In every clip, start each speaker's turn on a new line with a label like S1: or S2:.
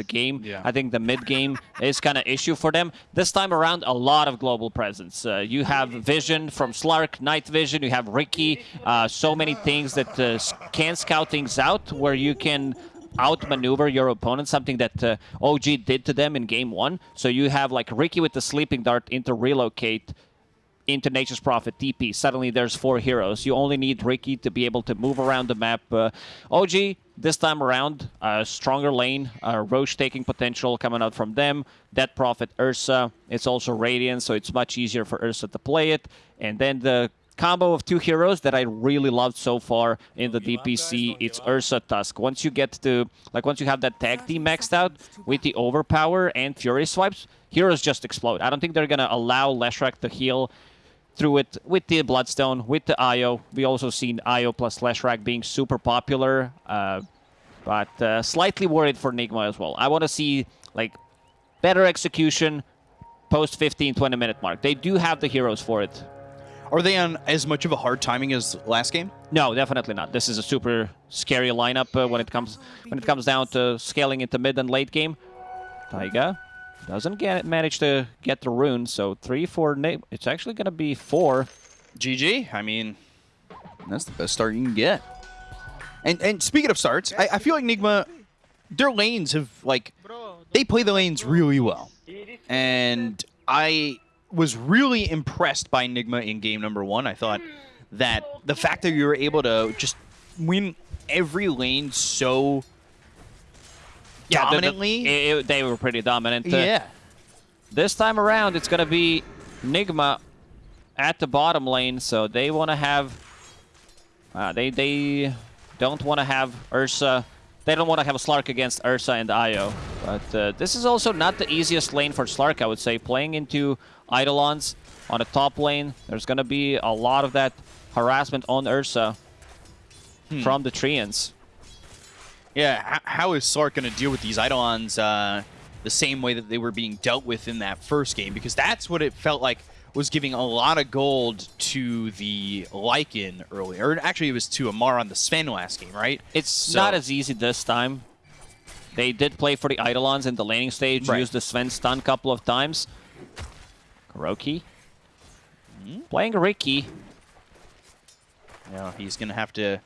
S1: the game.
S2: Yeah.
S1: I think the mid game is kind of issue for them. This time around, a lot of global presence. Uh, you have Vision from Slark, Night Vision. You have Riki. Uh, so many things that uh, can scout things out where you can outmaneuver your opponent, something that uh, OG did to them in game one. So you have like Riki with the sleeping dart into relocate into Nature's Prophet TP. Suddenly there's four heroes. You only need Riki to be able to move around the map. Uh, OG, this time around, uh, stronger lane, uh, Rosh taking potential coming out from them. Death Prophet Ursa. It's also Radiant, so it's much easier for Ursa to play it. And then the combo of two heroes that I really loved so far in the DPC, it's Ursa Tusk. Once you get to, like, once you have that tag team maxed out with the Overpower and Fury Swipes, heroes just explode. I don't think they're going to allow Leshrac to heal through it with the Bloodstone, with the Io. We also seen Io plus Leshrac being super popular, uh, but uh, slightly worried for Nigma as well. I want to see like better execution post 15 20 minute mark. They do have the heroes for it.
S2: Are they on as much of a hard timing as last game?
S1: No, definitely not. This is a super scary lineup uh, when it comes when it comes down to scaling into mid and late game. Taiga doesn't get it manage to get the rune, so three four, It's actually gonna be four.
S2: GG. I mean, that's the best start you can get. And and speaking of starts, I, I feel like Nigma, their lanes have like they play the lanes really well, and I was really impressed by Nigma in game number one. I thought that the fact that you were able to just win every lane so
S1: Yeah, the- the-
S2: dominantly,
S1: it- they were pretty dominant.
S2: Yeah.
S1: This time around, it's gonna be Nigma at the bottom lane, so they want to have. Uh, they they don't want to have Ursa. They don't want to have Slark against Ursa and Io. But uh, this is also not the easiest lane for Slark, I would say. Playing into Eidolons on the top lane, there's gonna be a lot of that harassment on Ursa from the Treants.
S2: Yeah, how is Slark going to deal with these Eidolons uh, the same way that they were being dealt with in that first game? Because that's what it felt like was giving a lot of gold to the Lycan earlier. Actually, it was to Amar on the Sven last game, right?
S1: It's
S2: So-
S1: not as easy this time. They did play for the Eidolons in the laning stage,
S2: Right.
S1: used the Sven stun a couple of times. Kuroki.
S2: Hmm?
S1: Playing Riki.
S2: Yeah, he's going to have to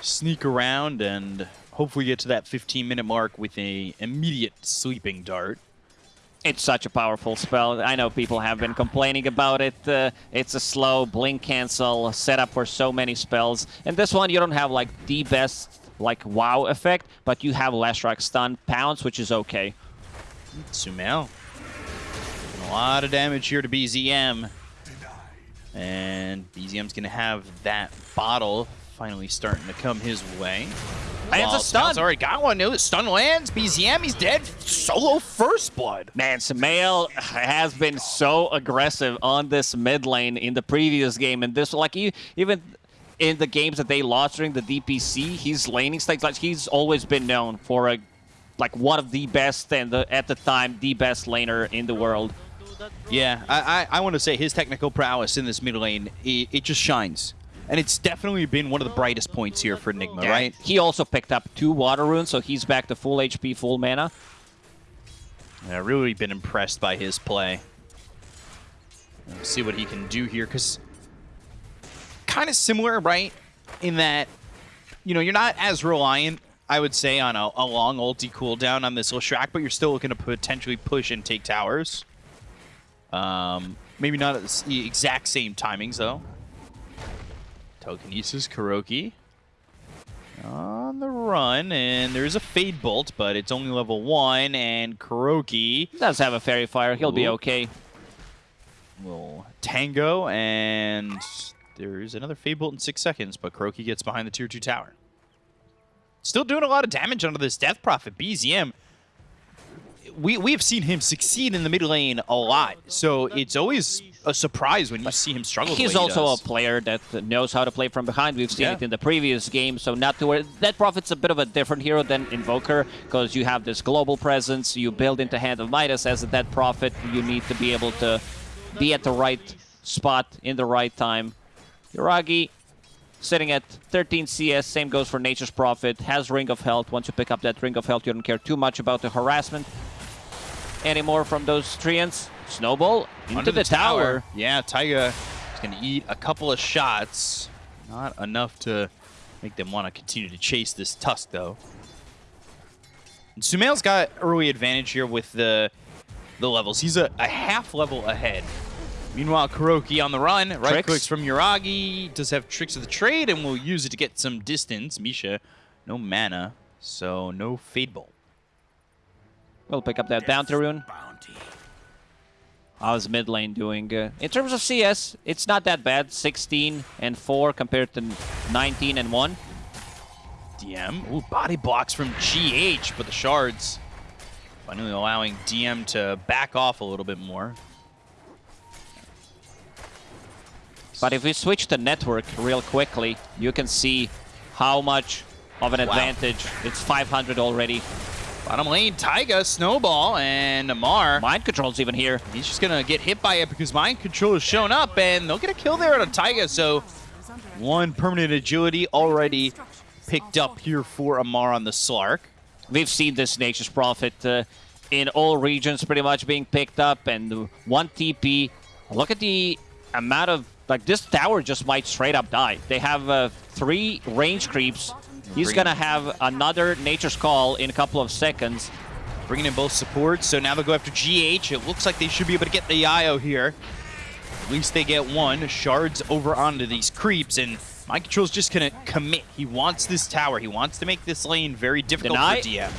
S2: sneak around and hopefully get to that 15-minute mark with a immediate sleeping dart.
S1: It's such a powerful spell. I know people have been complaining about it. Uh, it's a slow blink cancel setup for so many spells. And this one, you don't have like the best like wow effect, but you have Leshrac stun pounce, which is okay.
S2: Sumail. A lot of damage here to BZM. And BZM's going to have that bottle finally starting to come his way.
S1: Lands a stun.
S2: Already got one. No, stun lands. BZM, he's dead. Solo first blood.
S1: Man, Sumail has been so aggressive on this mid lane in the previous game, and this like even in the games that they lost during the DPC, he's laning stakes like he's always been known for a like one of the best and the, at the time the best laner in the world.
S2: Yeah, I, I, I want to say his technical prowess in this mid lane, it, it just shines. And it's definitely been one of the brightest points here for Enigma, right?
S1: He also picked up two water runes, so he's back to full HP, full mana.
S2: Yeah, really been impressed by his play. Let's see what he can do here, because kind of similar, right? In that, you know, you're not as reliant, I would say, on a, a long ulti cooldown on this little Leshrac, but you're still looking to potentially push and take towers. Um, maybe not at the exact same timings, though. Telekinesis, Kuroki. On the run, and there's a Fade Bolt, but it's only level 1, and Kuroki
S1: Does have a Faerie Fire, he'll be
S2: Ooh.
S1: okay.
S2: will tango, and there's another Fade Bolt in six seconds, but Kuroki gets behind the tier 2 tower. Still doing a lot of damage under this Death Prophet. BZM, we, we have seen him succeed in the mid lane a lot, so it's always a surprise when you see him struggle the
S1: He's
S2: way he
S1: also a player that knows how to play from behind. We've seen
S2: Yeah.
S1: it in the previous game, so not to worry. That Prophet's a bit of a different hero than Invoker, because you have this global presence, you build into Hand of Midas as a Death Prophet, you need to be able to be at the right spot in the right time. Yuragi sitting at 13 CS. Same goes for Nature's Prophet. Has Ring of Health. Once you pick up that Ring of Health, you don't care too much about the harassment anymore from those Treants. Snowball into
S2: Under
S1: the, tower.
S2: Yeah, Taiga is going to eat a couple of shots. Not enough to make them want to continue to chase this Tusk, though. And Sumail's got early advantage here with the the levels. He's a, a half level ahead. Meanwhile, Kuroki on the run, right
S1: Tricks.
S2: clicks from Yuragi, does have tricks of the trade, and will use it to get some distance. Misha, no mana, so no Fade Bolt.
S1: We'll pick up that bounty rune. How's mid lane doing? Uh, in terms of CS, it's not that bad. 16 and 4 compared to 19 and 1.
S2: DM. Ooh, body blocks from GH, but the shards finally allowing DM to back off a little bit more.
S1: But if we switch to network real quickly, you can see how much of an
S2: Wow.
S1: advantage. It's 500 already.
S2: Bottom lane, Taiga, Snowball, and Amar.
S1: Mind control's even here.
S2: He's just going to get hit by it because Mind Control has shown up, and they'll get a kill there on a Taiga, so one permanent agility already picked up here for Amar on the Slark.
S1: We've seen this Nature's Prophet uh, in all regions pretty much being picked up, and one TP. Look at the amount of like this tower just might straight up die. They have uh, three range creeps. He's
S2: Bring-
S1: gonna have another Nature's Call in a couple of seconds.
S2: Bringing in both supports, so now they'll go after GH. It looks like they should be able to get the IO here. At least they get one. Shards over onto these creeps, and Mind Control's just gonna commit. He wants this tower. He wants to make this lane very difficult
S1: Deny?
S2: for DM.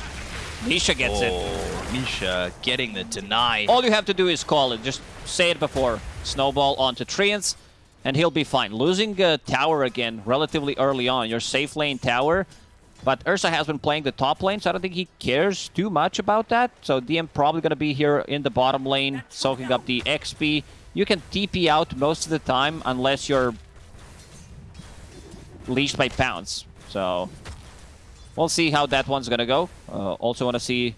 S1: Misha gets it.
S2: Oh, Misha getting the deny.
S1: All you have to do is call it. Just say it before. Snowball onto Treants, and he'll be fine. Losing a tower again relatively early on, your safe lane tower, but Ursa has been playing the top lane, so I don't think he cares too much about that. So DM probably going to be here in the bottom lane, soaking up the XP. You can TP out most of the time unless you're leashed by Pounce. So we'll see how that one's going to go. Uh, also want to see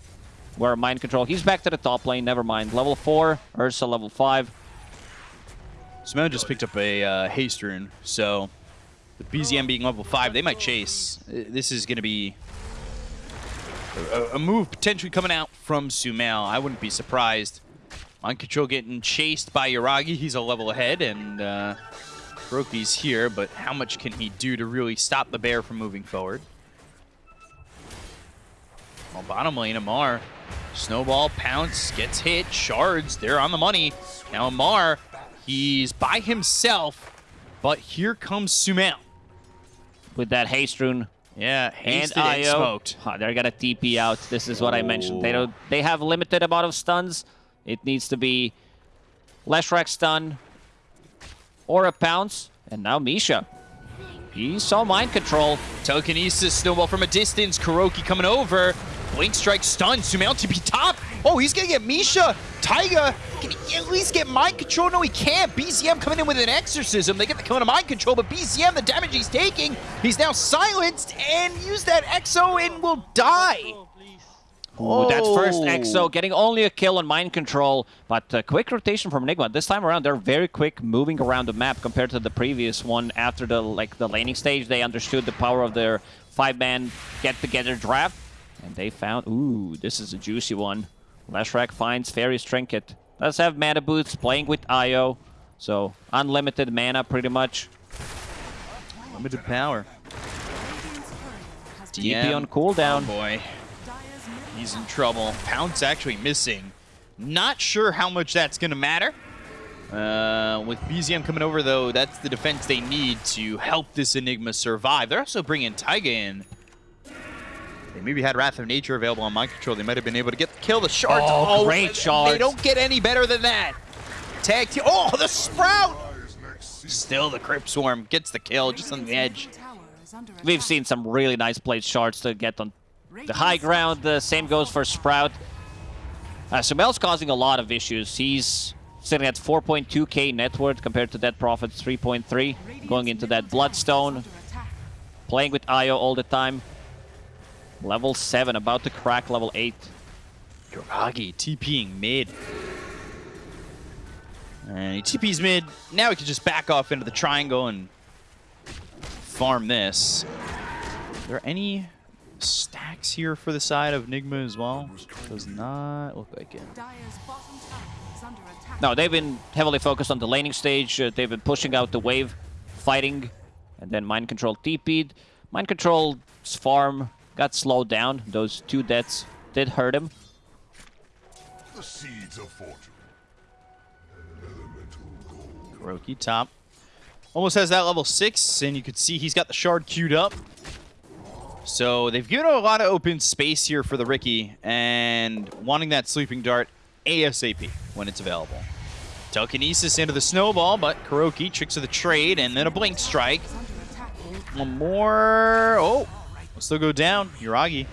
S1: where Mind Control... He's back to the top lane, never mind. Level 4, Ursa level 5.
S2: Sumail just picked up a uh, haste rune, so the BZM being level 5, they might chase. Uh, this is going to be a, a, move potentially coming out from Sumail. I wouldn't be surprised. Mind Control getting chased by Yuragi. He's a level ahead, and uh, here, but how much can he do to really stop the bear from moving forward? Well, bottom lane, Amar. Snowball, Pounce, gets hit, Shards, they're on the money. Now Amar he's by himself, but here comes Sumail.
S1: with that haste rune
S2: Yeah,
S1: and IO.
S2: smoked.
S1: Huh, they're gonna TP out. This is what I mentioned. They don't. They have limited amount of stuns. It needs to be Leshrac stun or a pounce. And now Misha. He saw mind control.
S2: Telekinesis, Snowball from a distance. Kuroki coming over. Blink Strike stun. Sumail TP top. Oh, he's going to get Misha. Taiga, can he at least get Mind Control? No, he can't. BZM coming in with an Exorcism. They get the kill on Mind Control, but BZM, the damage he's taking, he's now silenced and use that Exo and will die.
S1: With that first
S2: Oh.
S1: EXO, getting only a kill on mind control, but uh, quick rotation from Enigma. This time around, they're very quick moving around the map compared to the previous one. After the like the laning stage, they understood the power of their five-man get-together draft, and they found, ooh, this is a juicy one. Leshrac finds Fairy's Trinket. Does have mana boots, playing with Io, so unlimited mana pretty much.
S2: Limited power.
S1: TP on cooldown.
S2: Oh boy. He's in trouble. Pounce actually missing. Not sure how much that's going to matter. Uh, with BZM coming over, though, that's the defense they need to help this Enigma survive. They're also bringing Taiga in. They maybe had Wrath of Nature available on mind control. They might have been able to get the kill. The shards.
S1: Oh, great Shards.
S2: They don't get any better than that. Tag team. Oh, the Sprout! Still, the Crypt Swarm gets the kill just on the edge.
S1: We've seen some really nice played shards to get on the high ground. The same goes for Sprout. Uh, Sumail's causing a lot of issues. He's sitting at 4.2k net worth compared to Death Prophet's 3.3. Going into that Bloodstone. Playing with Io all the time. Level 7, about to crack level 8.
S2: Yuragi TPing mid. And he TP's mid. Now he can just back off into the triangle and farm this. Are there any stacks here for the side of Nigma as well? Does not look like it.
S1: No, they've been heavily focused on the laning stage. Uh, they've been pushing out the wave, fighting, and then Mind Control TP'd. Mind Control's farm got slowed down. Those two deaths did hurt him.
S3: The seeds of fortune.
S2: Kuroki top. Almost has that level 6, and you can see he's got the shard queued up. So they've given a lot of open space here for the Riki, and wanting that sleeping dart ASAP when it's available. Telekinesis into the snowball, but Kuroki tricks of the trade, and then a blink strike.
S4: Is under attack.
S2: One more. Oh, will still go down. Yuragi,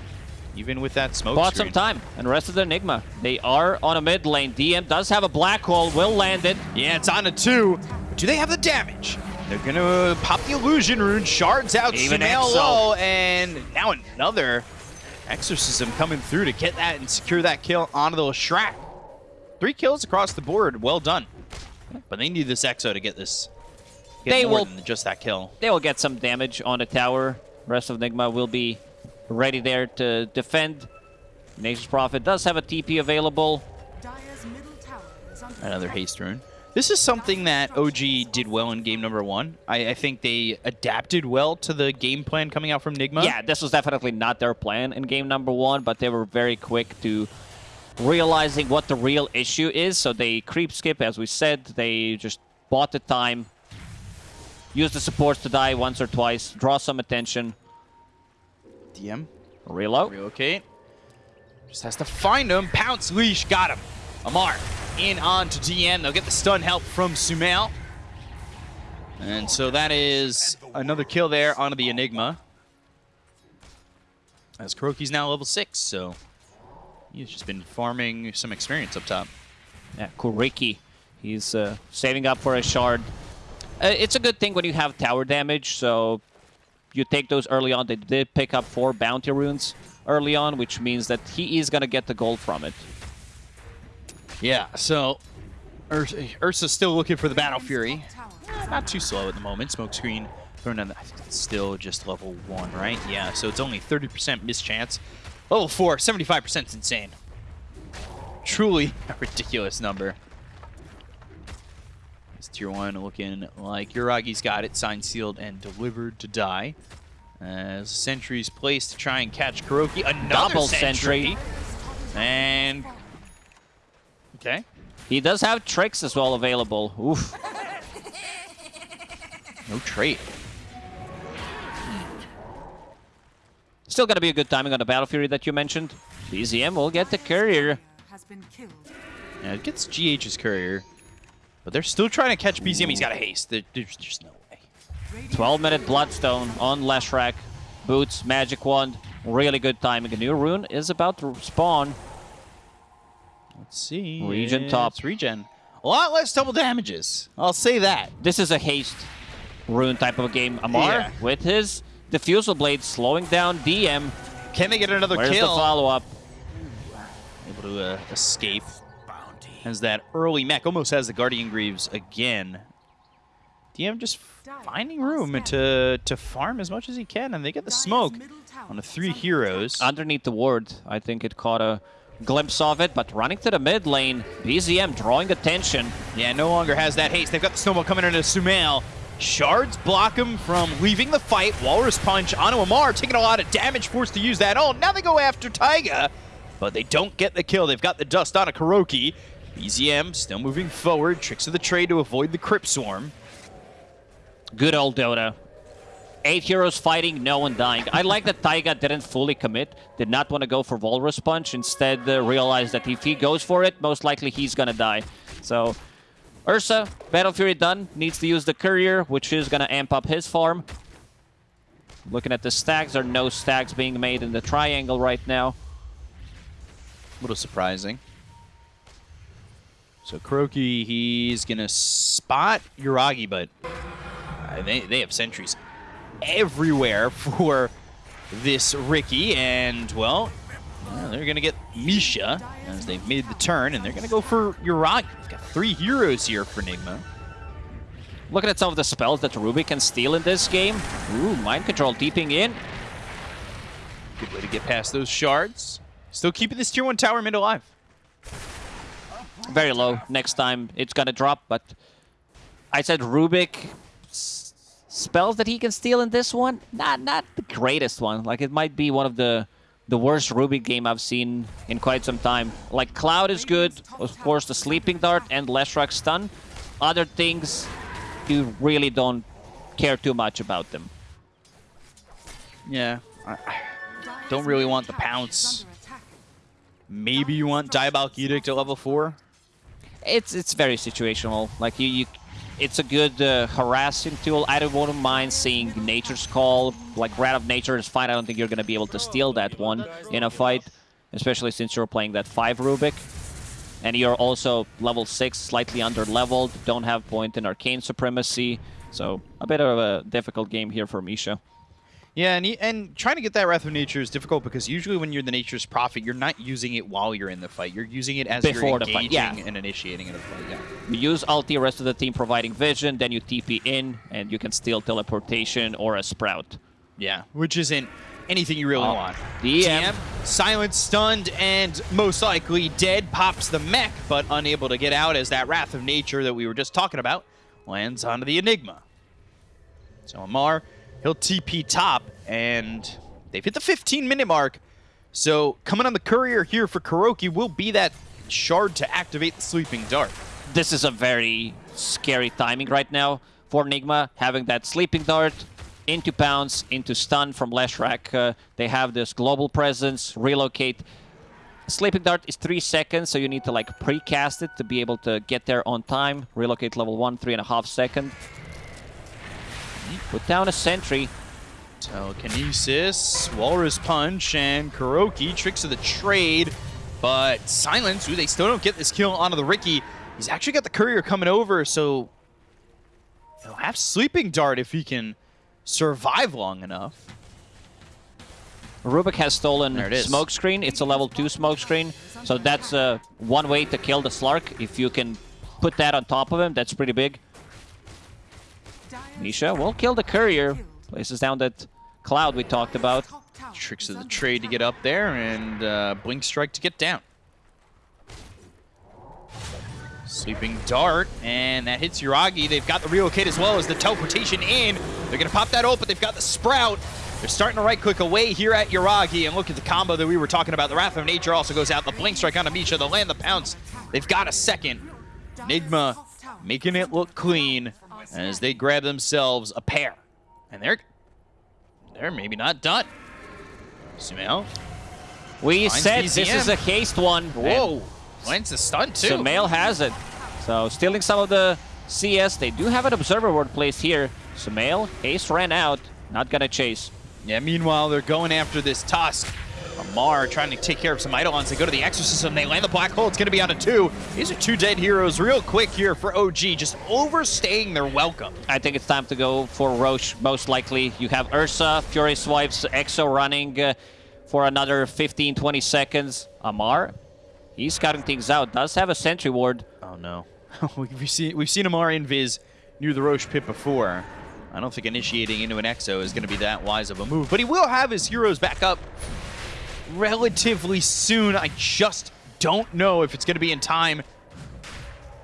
S2: even with that smoke
S1: Bought
S2: screen.
S1: some time, and rest of the Enigma. They are on a mid lane. DM does have a black hole, will land it.
S2: Yeah, it's on a two. But do they have the damage? They're gonna uh, pop the illusion rune, shards out,
S1: Even
S2: low, and now another exorcism coming through to get that and secure that kill onto the Shrek. Three kills across the board, well done. But they need this Exo to get this. Get
S1: They will-
S2: just that kill.
S1: They will get some damage on the tower. Rest of Enigma will be ready there to defend. Nature's Prophet does have a TP available.
S4: Dire's middle tower is under
S2: Another
S4: attack.
S2: haste rune. This is something that OG did well in game number one. I, I think they adapted well to the game plan coming out from Nigma.
S1: Yeah, this was definitely not their plan in game number one, but they were very quick to realizing what the real issue is. So they creep skip, as we said. They just bought the time, used the supports to die once or twice, draw some attention,
S2: DM.
S1: reload.
S2: Relocate. Just has to find him. Pounce leash. Got him. Amar in on to DM. They'll get the stun help from Sumail. And so that is another kill there onto the Enigma. As Kuroki's now level 6, so he's just been farming some experience up top.
S1: Yeah, Kuroki. He's uh, saving up for a shard. Uh, it's a good thing when you have tower damage, so you take those early on. They did pick up four bounty runes early on, which means that he is going to get the gold from it.
S2: Yeah, so Ursa, Ursa's still looking for the Battle Fury. Not too slow at the moment. Smoke screen thrown still just level one, right? Yeah. So it's only 30% mischance. Level four, 75% is insane. Truly a ridiculous number. It's tier one looking like Yuragi's got it, signed, sealed, and delivered to die. As sentries placed to try and catch Kuroki. Another
S1: Double
S2: sentry.
S1: sentry.
S2: And okay.
S1: He does have tricks as well available. Oof.
S2: No trait.
S1: Still going to be a good timing on the Battle Fury that you mentioned. BZM will get the courier.
S4: has.
S2: Yeah, it gets GH's courier. But they're still trying to catch BZM. He's got a haste. There- There's just no way.
S1: 12 minute Bloodstone on Leshrac. Boots, Magic Wand. Really good timing. A new rune is about to spawn.
S2: Let's see.
S1: Regen top.
S2: It's regen. A lot less double damages. I'll say that.
S1: This is a haste rune type of a game. Amar
S2: Yeah.
S1: with his Diffusal Blade slowing down DM.
S2: Can they get another
S1: Where's
S2: kill?
S1: the follow-up?
S2: Able to uh, escape. Has that early mech. Almost has the Guardian Greaves again. DM just finding room to, to farm as much as he can. And they get the smoke on the three heroes.
S1: Underneath the ward, I think it caught a glimpse of it, but running to the mid lane, BZM drawing attention.
S2: Yeah, no longer has that haste. They've got the snowball coming into Sumail. Shards block him from leaving the fight. Walrus Punch onto Amar, taking a lot of damage, forced to use that all. Now they go after Taiga, but they don't get the kill. They've got the dust on a Kuroki. BZM still moving forward. Tricks of the trade to avoid the Crypt Swarm.
S1: Good old Dota. Eight heroes fighting, no one dying. I like that Taiga didn't fully commit, did not want to go for Walrus Punch, instead uh, realized that if he goes for it, most likely he's gonna die. So, Ursa, Battle Fury done, needs to use the Courier, which is gonna amp up his farm. Looking at the stacks, there are no stacks being made in the triangle right now.
S2: A little surprising. So Kuroki, he's gonna spot Yuragi, but uh, they, they have sentries everywhere for this Riki, and well, they're gonna get Misha as they've made the turn, and they're gonna go for Yuragi. They've got three heroes here for Nigma.
S1: Looking at some of the spells that Rubik can steal in this game. Ooh, Mind Control deeping in.
S2: Good way to get past those shards. Still keeping this tier 1 tower mid alive.
S1: Very low. Next time it's gonna drop, but I said Rubik spells that he can steal in this one. Not not the greatest one. Like it might be one of the the worst Rubik game I've seen in quite some time. Like Cloud is good, of course the Sleeping Dart and Leshrac stun. Other things, you really don't care too much about them.
S2: Yeah. I, Don't really want the pounce. maybe you want Diabolic Edict at level 4.
S1: It's it's very situational. Like you, you it's a good uh, harassing tool. I don't wouldn't mind seeing Nature's Call. Like Wrath of Nature is fine. I don't think you're gonna be able to steal that one in a fight, especially since you're playing that five Rubik. And you're also level six, slightly under leveled. Don't have point in Arcane Supremacy. So a bit of a difficult game here for Misha.
S2: Yeah, and, he, and trying to get that Wrath of Nature is difficult because usually when you're the Nature's Prophet, you're not using it while you're in the fight. You're using it as
S1: Before
S2: you're
S1: the fight,
S2: engaging
S1: yeah.
S2: and initiating in a fight. Yeah.
S1: You use ulti, rest of the team providing vision, then you TP in, and you can steal teleportation or a sprout.
S2: Yeah, which isn't anything you really
S1: Oh,
S2: want.
S1: DM.
S2: silent, stunned, and most likely dead. Pops the mech, but unable to get out as that Wrath of Nature that we were just talking about lands onto the Enigma. So Amar, he'll TP top, and they've hit the 15-minute mark. So coming on the courier here for Kuroki will be that shard to activate the Sleeping Dart.
S1: this is a very scary timing right now for Enigma, having that Sleeping Dart into Pounce, into Stun from Leshrac. Uh, they have this global presence, relocate. Sleeping Dart is three seconds, so you need to like pre-cast it to be able to get there on time. Relocate level one, three and a half second. Put down a sentry.
S2: Telekinesis, Walrus Punch, and Kuroki, tricks of the trade. But Silence, ooh, they still don't get this kill onto the Riki. He's actually got the Courier coming over, so he'll have Sleeping Dart if he can survive long enough.
S1: Rubik has stolen
S2: There it is.
S1: Smokescreen. It's a level 2 Smokescreen. So that's uh, one way to kill the Slark. If you can put that on top of him, that's pretty big. Misha will kill the Courier. Places down that Cloud we talked about.
S2: Tricks of the trade to get up there, and uh, Blink Strike to get down. Sleeping Dart, and that hits Yuragi. They've got the relocate as well as the teleportation in. They're going to pop that open. they've got the Sprout. They're starting to right-click away here at Yuragi, and look at the combo that we were talking about. The Wrath of Nature also goes out. The Blink Strike on Misha. They'll land the pounce. They've got a second. Enigma making it look clean as they grab themselves a pair. And they're they're maybe not done. Sumail.
S1: We said this is a haste one.
S2: Whoa. Lands the stun too.
S1: Sumail has it. So stealing some of the CS. They do have an observer ward placed here. Sumail, haste ran out. Not gonna chase.
S2: Yeah, meanwhile, they're going after this Tusk. Amar trying to take care of some Eidolons. They go to the Exorcism. They land the Black Hole. It's going to be on a two. These are two dead heroes real quick here for OG, just overstaying their welcome.
S1: I think it's time to go for Rosh, most likely. You have Ursa, Fury Swipes, Exo running uh, for another 15, 20 seconds. Amar, he's scouting things out. Does have a sentry ward.
S2: Oh, no. we've, seen, we've seen Amar invis near the Rosh pit before. I don't think initiating into an Exo is going to be that wise of a move, but he will have his heroes back up relatively soon. I just don't know if it's going to be in time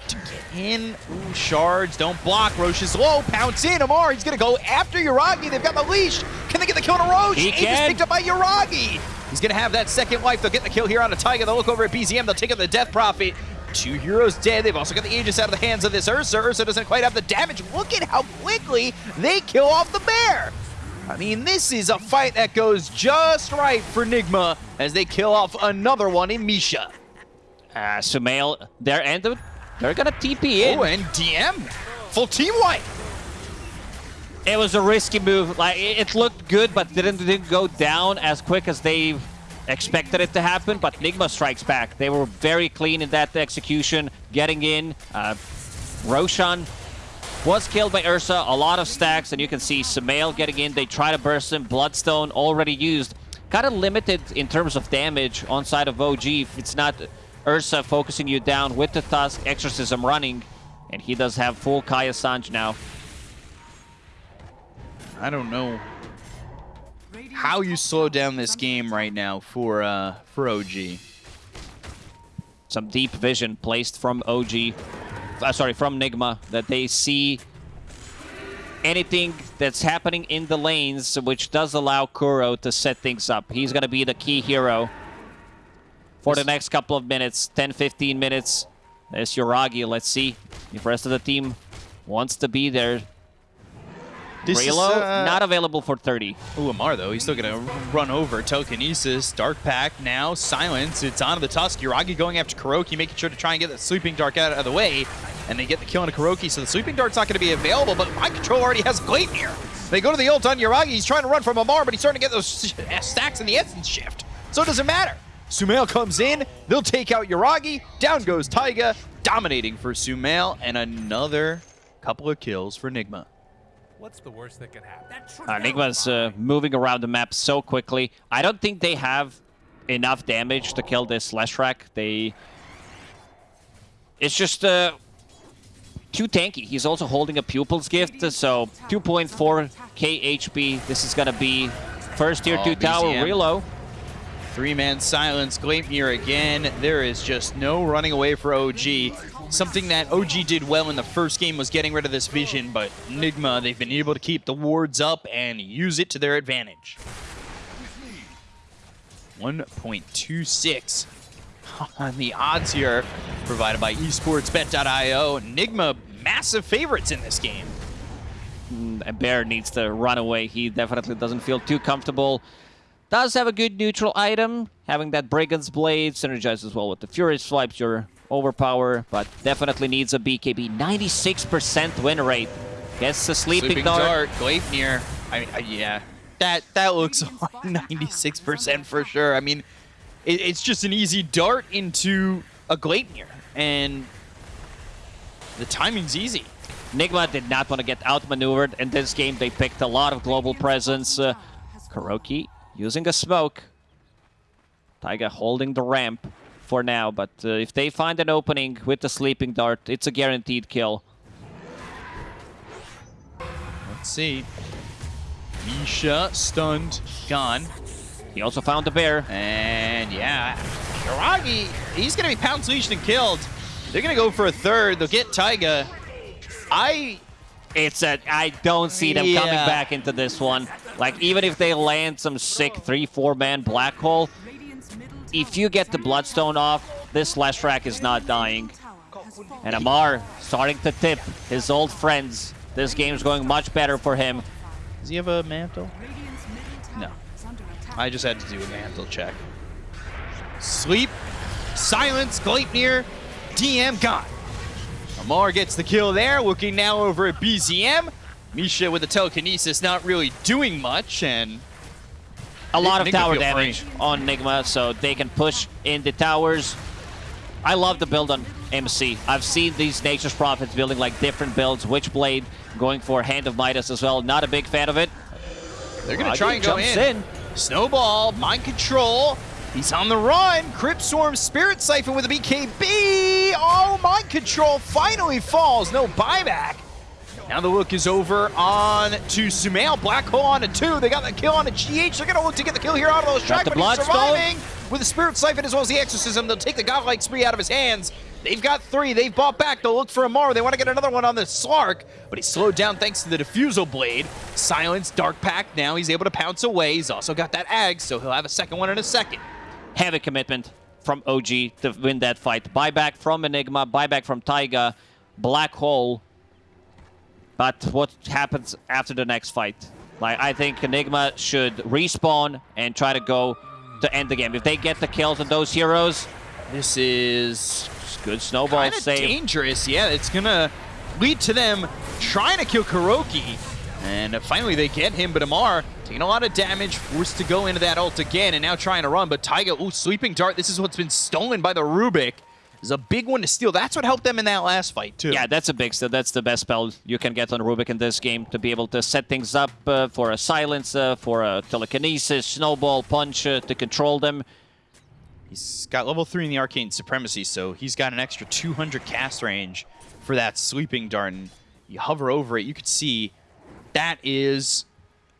S2: to get in. Ooh, shards, don't block. Rosh is low, pounce in. Amar, he's going to go after Yuragi. They've got the leash. Can they get the kill on Rosh?
S1: He
S2: Aegis
S1: can.
S2: picked up by Yuragi. He's going to have that second life. They'll get the kill here on a Taiga. They'll look over at BZM. They'll take out the Death Prophet. Two heroes dead. They've also got the Aegis out of the hands of this Ursa. Ursa doesn't quite have the damage. Look at how quickly they kill off the bear. I mean, this is a fight that goes just right for Nigma as they kill off another one in Misha.
S1: Uh, Sumail, they're ended. They're gonna TP in.
S2: Oh, and DM. Full team wipe.
S1: It was a risky move. Like it it looked good, but didn't didn't go down as quick as they expected it to happen. But Nigma strikes back. They were very clean in that execution, getting in. Uh, Roshan was killed by Ursa. A lot of stacks, and you can see Sumail getting in. They try to burst him. Bloodstone already used. Kind of limited in terms of damage on side of OG. If it's not Ursa focusing you down with the Tusk, Exorcism running, and he does have full Kaya Sange now.
S2: I don't know how you slow down this game right now for uh, for OG.
S1: Some deep vision placed from OG, uh, sorry, from Nigma, that they see anything that's happening in the lanes, which does allow Kuro to set things up. He's going to be the key hero for the next couple of minutes, 10, 15 minutes. There's Yuragi. Let's see if the rest of the team wants to be there.
S2: This is, uh,
S1: not available for 30.
S2: Ooh, Amar, though, he's still going to run over. Telekinesis, Dark Pact, now Silence. It's onto the Tusk. Yuragi going after Kuroki, making sure to try and get the Sleeping Dart out of the way. And they get the kill on Kuroki, so the Sleeping Dart's not going to be available, but Mind Control already has Glaive here. They go to the ult on Yuragi. He's trying to run from Amar, but he's starting to get those stacks in the Essence Shift. So it doesn't matter. Sumail comes in. They'll take out Yuragi. Down goes Taiga, dominating for Sumail, and another couple of kills for Nigma.
S5: What's the worst that can happen?
S1: Uh, Nigma's uh, moving around the map so quickly. I don't think they have enough damage to kill this Leshrac. They... It's just uh, too tanky. He's also holding a Pupil's Gift, so 2.4 k HP. This is gonna be first tier
S2: Oh,
S1: 2 tower
S2: BZM.
S1: reload.
S2: Three-man silence, Gleipnir again. There is just no running away for OG. Something that OG did well in the first game was getting rid of this vision, but Nigma, they've been able to keep the wards up and use it to their advantage. 1.26 on the odds here, provided by esportsbet.io. Nigma, massive favorites in this game.
S1: Mm, and Bear needs to run away. He definitely doesn't feel too comfortable. Does have a good neutral item. Having that Brigand's Blade synergizes well with the Furious Swipes, your overpower, but definitely needs a BKB. 96% win rate. Gets the Sleeping,
S2: Sleeping
S1: Dart.
S2: Dart, Gleipnir. I, I, yeah, that that looks 96% for sure. I mean, it, it's just an easy dart into a Gleipnir, and the timing's easy.
S1: Nigma did not want to get outmaneuvered in this game. They picked a lot of global presence. Uh, Kuroki using a smoke. Taiga holding the ramp for now, but uh, if they find an opening with the Sleeping Dart, it's a guaranteed kill.
S2: Let's see. Misha stunned, gone,
S1: He also found the bear.
S2: and yeah, Yuragi, he's gonna be pound leashed and killed. They're gonna go for a third. They'll get Taiga. I
S1: It's a, I don't see them coming back into this one. Like, even if they land some sick 3-4 man black hole, if you get the Bloodstone off, this Leshrac is not dying. And Amar starting to tip his old friends. This game's going much better for him.
S2: does he have a mantle? No. I just had to do a mantle check. Sleep, silence, Gleipnir, DM gone. Amar gets the kill there, looking now over at BZM. Misha with the telekinesis not really doing much, and
S1: A lot of tower damage
S2: free.
S1: on Nigma, so they can push in the towers. I love the build on MC. I've seen these Nature's Prophets building like different builds. Witchblade going for Hand of Midas as well. Not a big fan of it.
S2: they're gonna
S1: Ragi
S2: try and go in.
S1: in.
S2: Snowball, mind control. He's on the run. Crypt Swarm, Spirit Siphon with a BKB. Oh, mind control finally falls. No buyback. Now the look is over on to Sumail. Black Hole on a two. They got the kill on a GH. They're going to look to get the kill here out of those track,
S1: the
S2: but he's surviving with the Spirit Siphon as well as the Exorcism. They'll take the Godlike Spree out of his hands. They've got three. They've bought back. They'll look for Amar. They want to get another one on the Slark, but he's slowed down thanks to the Diffusal Blade. Silence, Dark Pact. Now he's able to pounce away. He's also got that Ag, so he'll have a second one in a second.
S1: Heavy commitment from OG to win that fight. Buyback from Enigma, buyback from Taiga, Black Hole. But what happens after the next fight? Like I think Enigma should respawn and try to go to end the game. If they get the kills on those heroes,
S2: This is
S1: good snowball
S2: kind of
S1: save.
S2: dangerous. Yeah, it's gonna lead to them trying to kill Kuroki. And finally they get him, but Amar taking a lot of damage, forced to go into that ult again, and now trying to run. But Taiga, ooh, Sleeping Dart, this is what's been stolen by the Rubik. Is a big one to steal. That's what helped them in that last fight, too.
S1: Yeah, that's a big steal. That's the best spell you can get on Rubik in this game to be able to set things up uh, for a silence, uh, for a telekinesis, snowball, punch uh, to control them.
S2: He's got level 3 in the Arcane Supremacy, so he's got an extra 200 cast range for that Sleeping Dart. And you hover over it, you could see that is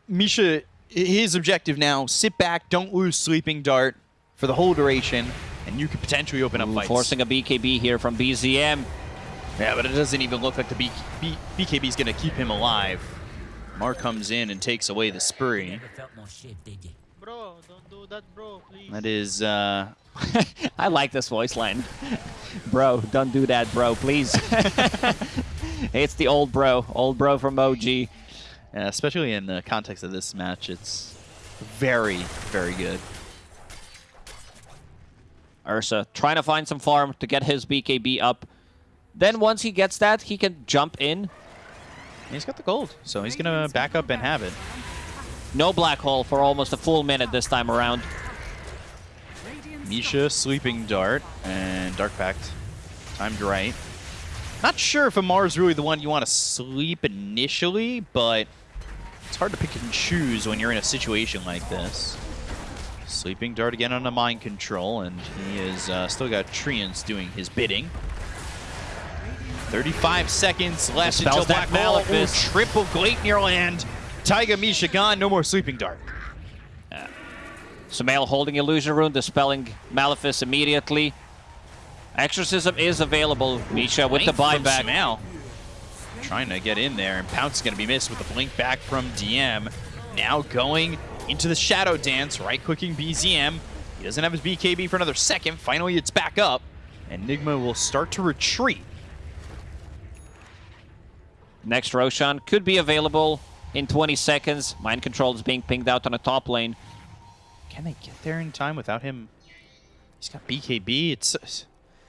S2: Misha, his objective now, sit back, don't lose Sleeping Dart for the whole duration, and you could potentially open up
S1: Ooh,
S2: fights.
S1: forcing a BKB here from BZM.
S2: Yeah, but it doesn't even look like the B B BKB is going to keep him alive. Mar comes in and takes away the spree.
S6: Never felt more shit, did you?
S7: Bro, don't do that, bro, please.
S2: That is, uh,
S1: I like this voice line. bro, don't do that, bro, please. it's the old bro, old bro from OG.
S2: yeah, especially in the context of this match, it's very, very good.
S1: Ursa trying to find some farm to get his BKB up. Then once he gets that, he can jump in.
S2: And he's got the gold, so he's going to back up and have it.
S1: No black hole for almost a full minute this time around.
S2: Misha, Sleeping Dart, and Dark Pact. Timed right. Not sure if Amar's really the one you want to sleep initially, but it's hard to pick and choose when you're in a situation like this. Sleeping Dart again on a mind control, and he is uh, still got Treants doing his bidding. 35 seconds left
S1: Dispels
S2: until
S1: that
S2: Black Hole. Ooh,
S1: Malefice.
S2: triple Gleipnir land. Taiga Misha gone, no more Sleeping Dart.
S1: Sumail holding Illusion Rune, dispelling Malefice immediately. Exorcism is available, Misha, with the
S2: Blink from
S1: buyback.
S2: Sumail. Trying to get in there, and Pounce is going to be missed with the blink back from DM. Now going into the Shadow Dance, right-clicking BZM. He doesn't have his BKB for another second. Finally, it's back up, and Nigma will start to retreat.
S1: Next Roshan could be available in 20 seconds. Mind Control is being pinged out on the top lane.
S2: Can they get there in time without him? He's got BKB. It's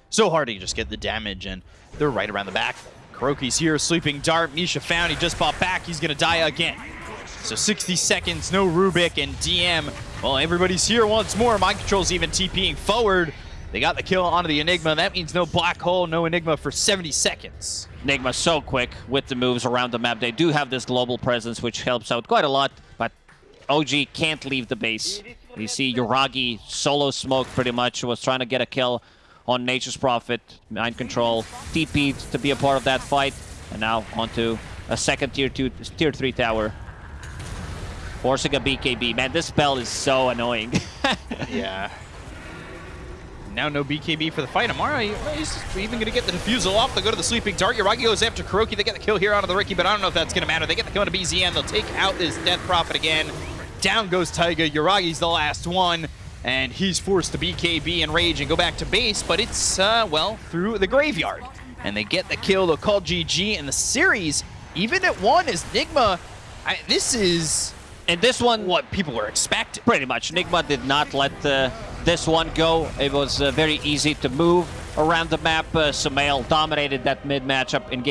S2: so hard to just get the damage, and they're right around the back. Kuroki's here, sleeping dart. Misha found. He just popped back. He's going to die again. So 60 seconds, no Rubik, and DM. Well, everybody's here once more. Mind Control's even TPing forward. They got the kill onto the Enigma. That means no Black Hole, no Enigma for 70 seconds.
S1: Enigma so quick with the moves around the map. They do have this global presence, which helps out quite a lot, but OG can't leave the base. You see Yuragi solo smoke pretty much, was trying to get a kill on Nature's Prophet. Mind Control TP'd to be a part of that fight, and now onto a second tier 2, tier 3 tower. Forcing a BKB. Man, this spell is so annoying.
S2: Yeah. Now no BKB for the fight. Amara, he's even going to get the Diffusal off. They'll go to the sleeping dart. Yuragi goes after Kuroki. They get the kill here onto the Riki, but I don't know if that's going to matter. They get the kill onto BZM. They'll take out this Death Prophet again. Down goes Taiga. Yuragi's the last one, and he's forced to BKB and Rage and go back to base, but it's, uh, well, through the graveyard. And they get the kill. They'll call GG, and the series, even at one, is Nigma. I, this is
S1: and this one,
S2: what people were expecting.
S1: Pretty much. Nigma did not let uh, this one go. It was uh, very easy to move around the map. Uh, Sumail dominated that mid matchup in game.